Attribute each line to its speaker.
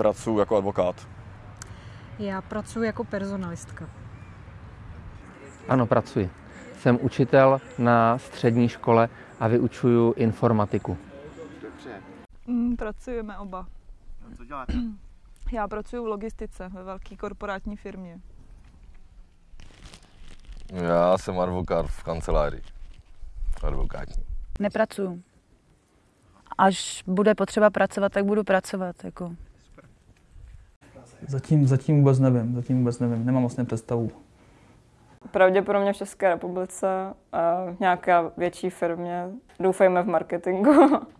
Speaker 1: Pracuji jako advokát.
Speaker 2: Já pracuji jako personalistka.
Speaker 3: Ano, pracuji. Jsem učitel na střední škole a vyučuju informatiku.
Speaker 4: Mm, pracujeme oba.
Speaker 5: Co děláte?
Speaker 4: Já pracuji v logistice ve velké korporátní firmě.
Speaker 6: Já jsem advokát v kanceláři. Advokátní.
Speaker 7: Nepracuju. Až bude potřeba pracovat, tak budu pracovat. Jako.
Speaker 8: Zatím, zatím vůbec nevím, zatím vůbec nevím, nemám vlastně představu.
Speaker 9: Pravděpodobně v České republice v nějaké větší firmě. Doufejme v marketingu.